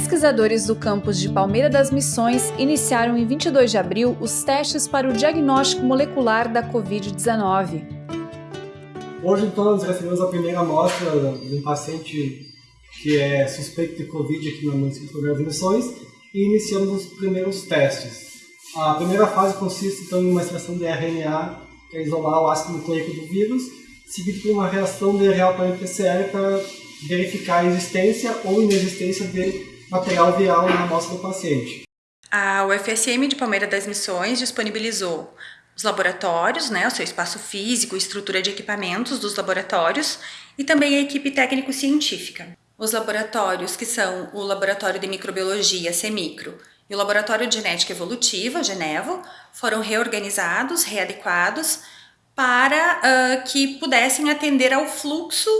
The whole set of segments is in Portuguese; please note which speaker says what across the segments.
Speaker 1: pesquisadores do campus de Palmeira das Missões iniciaram em 22 de abril os testes para o diagnóstico molecular da Covid-19.
Speaker 2: Hoje, então, nós recebemos a primeira amostra de um paciente que é suspeito de Covid aqui no município de Palmeira das Missões e iniciamos os primeiros testes. A primeira fase consiste, então, em uma extração de RNA para isolar o ácido nucleico do vírus, seguido por uma reação de real para PCR para verificar a existência ou inexistência de material viral na amostra do paciente.
Speaker 3: A UFSM de Palmeira das Missões disponibilizou os laboratórios, né, o seu espaço físico, estrutura de equipamentos dos laboratórios e também a equipe técnico-científica. Os laboratórios, que são o Laboratório de Microbiologia, CEMICRO, e o Laboratório de Genética Evolutiva, Genevo, foram reorganizados, readequados para uh, que pudessem atender ao fluxo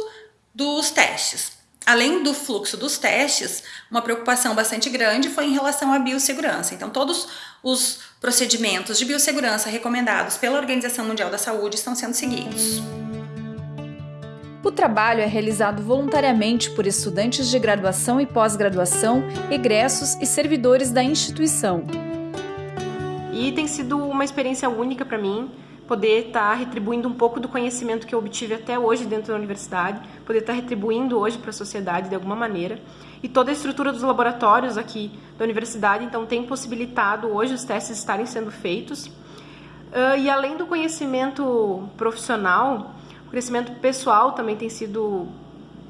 Speaker 3: dos testes. Além do fluxo dos testes, uma preocupação bastante grande foi em relação à biossegurança. Então, todos os procedimentos de biossegurança recomendados pela Organização Mundial da Saúde estão sendo seguidos.
Speaker 1: O trabalho é realizado voluntariamente por estudantes de graduação e pós-graduação, egressos e servidores da instituição.
Speaker 4: E tem sido uma experiência única para mim, poder estar tá retribuindo um pouco do conhecimento que eu obtive até hoje dentro da universidade, poder estar tá retribuindo hoje para a sociedade de alguma maneira. E toda a estrutura dos laboratórios aqui da universidade, então, tem possibilitado hoje os testes estarem sendo feitos. Uh, e além do conhecimento profissional, o crescimento pessoal também tem sido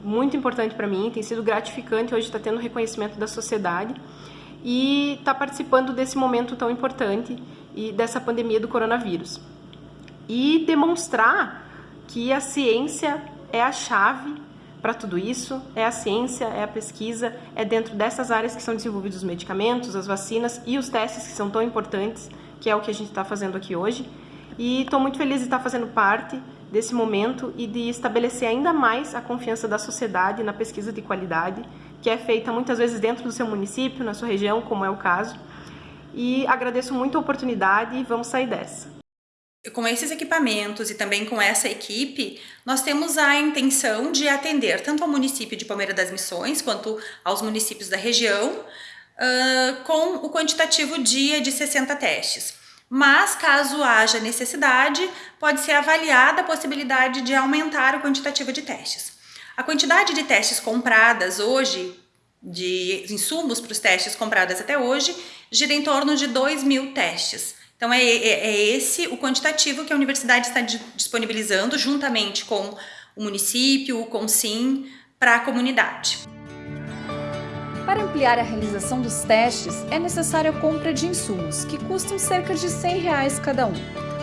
Speaker 4: muito importante para mim, tem sido gratificante hoje estar tá tendo reconhecimento da sociedade e estar tá participando desse momento tão importante e dessa pandemia do coronavírus e demonstrar que a ciência é a chave para tudo isso, é a ciência, é a pesquisa, é dentro dessas áreas que são desenvolvidos os medicamentos, as vacinas e os testes que são tão importantes, que é o que a gente está fazendo aqui hoje. E estou muito feliz de estar fazendo parte desse momento e de estabelecer ainda mais a confiança da sociedade na pesquisa de qualidade, que é feita muitas vezes dentro do seu município, na sua região, como é o caso. E agradeço muito a oportunidade e vamos sair dessa.
Speaker 3: Com esses equipamentos e também com essa equipe, nós temos a intenção de atender tanto ao município de Palmeira das Missões quanto aos municípios da região uh, com o quantitativo dia de 60 testes. Mas, caso haja necessidade, pode ser avaliada a possibilidade de aumentar o quantitativo de testes. A quantidade de testes compradas hoje, de insumos para os testes compradas até hoje, gira em torno de 2 mil testes. Então, é, é, é esse o quantitativo que a universidade está disponibilizando juntamente com o município, o CONSIM, para a comunidade.
Speaker 1: Para ampliar a realização dos testes, é necessária a compra de insumos, que custam cerca de 100 reais cada um.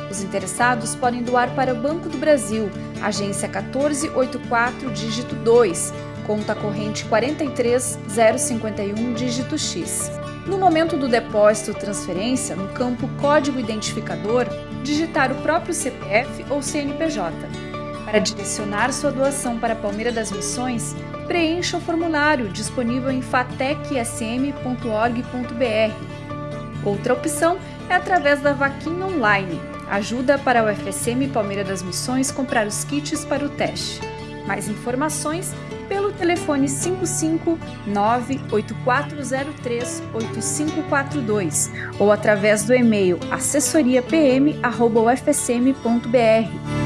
Speaker 1: Os interessados podem doar para o Banco do Brasil, agência 1484, dígito 2, conta corrente 43051, dígito X. No momento do depósito ou transferência, no campo Código Identificador, digitar o próprio CPF ou CNPJ. Para direcionar sua doação para a Palmeira das Missões, preencha o formulário disponível em fatecsm.org.br. Outra opção é através da vaquinha online, ajuda para o FSM Palmeira das Missões comprar os kits para o teste. Mais informações pelo telefone 55984038542 ou através do e-mail assessoriapm@ufsm.br.